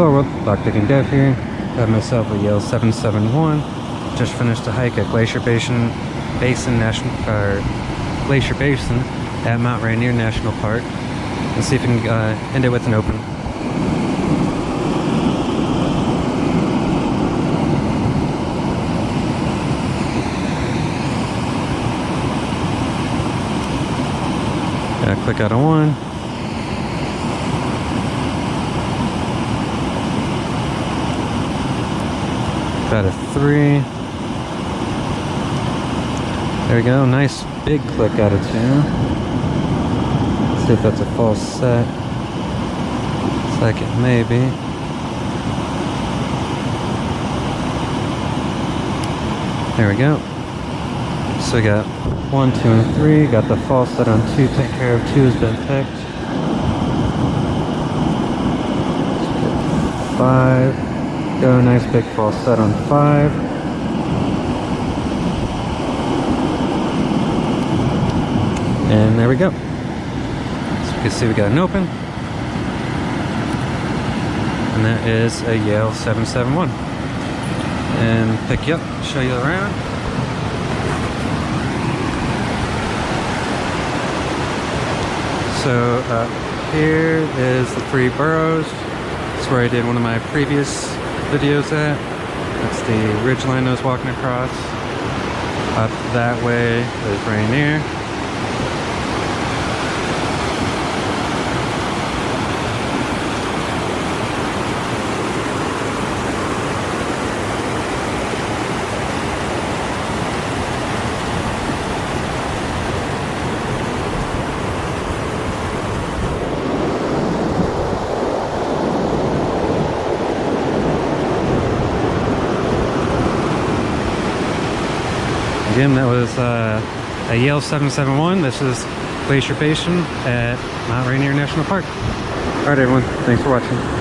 Well, lockpicking dev here. Got myself a Yale 771. Just finished a hike at Glacier Basin, Basin National, or Glacier Basin at Mount Rainier National Park. Let's see if we can uh, end it with an open. Gotta click out on one. Got a three. There we go. Nice big click out of two. Let's see if that's a false set. Second, maybe. There we go. So we got one, two, and three. Got the false set on two. Take care of two has been picked. Five. Go, nice big false set on five. And there we go. So you can see we got an open. And that is a Yale 771. And pick you up, show you around. So uh, here is the three Burroughs. That's where I did one of my previous videos at. That's the ridge line I was walking across. Up that way is Rainier. Again, that was uh, a Yale 771. This is Glacier Basin at Mount Rainier National Park. All right, everyone. Thanks for watching.